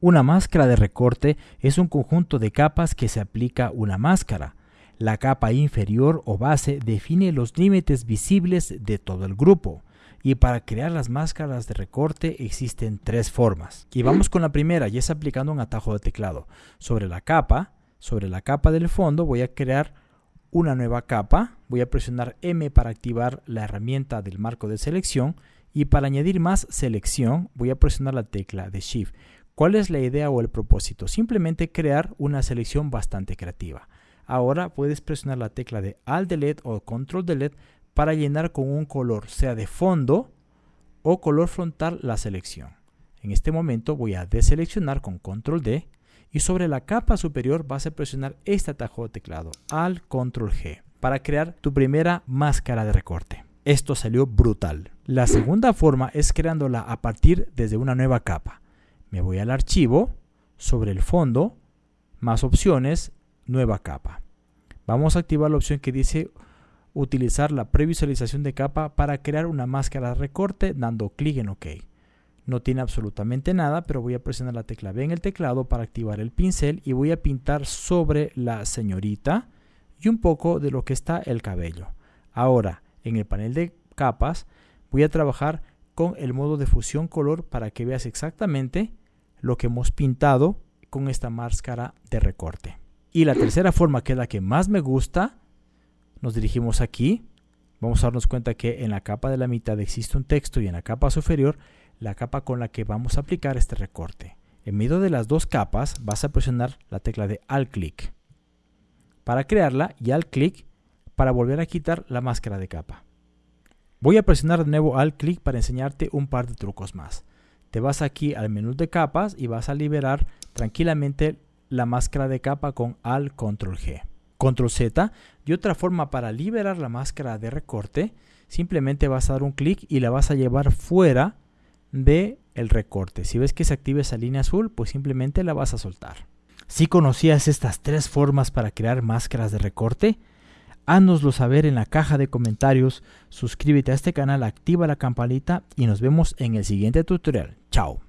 Una máscara de recorte es un conjunto de capas que se aplica una máscara. La capa inferior o base define los límites visibles de todo el grupo. Y para crear las máscaras de recorte existen tres formas. Y vamos con la primera, y es aplicando un atajo de teclado. Sobre la capa, sobre la capa del fondo voy a crear una nueva capa. Voy a presionar M para activar la herramienta del marco de selección y para añadir más selección voy a presionar la tecla de Shift. ¿Cuál es la idea o el propósito? Simplemente crear una selección bastante creativa. Ahora puedes presionar la tecla de Alt Delete o Control Delete para llenar con un color, sea de fondo o color frontal la selección. En este momento voy a deseleccionar con Control D y sobre la capa superior vas a presionar este atajo de teclado, Alt Control G, para crear tu primera máscara de recorte. Esto salió brutal. La segunda forma es creándola a partir desde una nueva capa. Me voy al archivo, sobre el fondo, más opciones, nueva capa. Vamos a activar la opción que dice utilizar la previsualización de capa para crear una máscara recorte dando clic en OK. No tiene absolutamente nada, pero voy a presionar la tecla B en el teclado para activar el pincel y voy a pintar sobre la señorita y un poco de lo que está el cabello. Ahora, en el panel de capas, voy a trabajar con el modo de fusión color para que veas exactamente lo que hemos pintado con esta máscara de recorte. Y la tercera forma, que es la que más me gusta, nos dirigimos aquí. Vamos a darnos cuenta que en la capa de la mitad existe un texto y en la capa superior la capa con la que vamos a aplicar este recorte. En medio de las dos capas vas a presionar la tecla de Alt click para crearla y Alt click para volver a quitar la máscara de capa. Voy a presionar de nuevo Alt click para enseñarte un par de trucos más. Te vas aquí al menú de capas y vas a liberar tranquilamente la máscara de capa con Alt Control G. Control Z y otra forma para liberar la máscara de recorte, simplemente vas a dar un clic y la vas a llevar fuera de el recorte. Si ves que se activa esa línea azul, pues simplemente la vas a soltar. Si conocías estas tres formas para crear máscaras de recorte, háznoslo saber en la caja de comentarios, suscríbete a este canal, activa la campanita y nos vemos en el siguiente tutorial. Chao.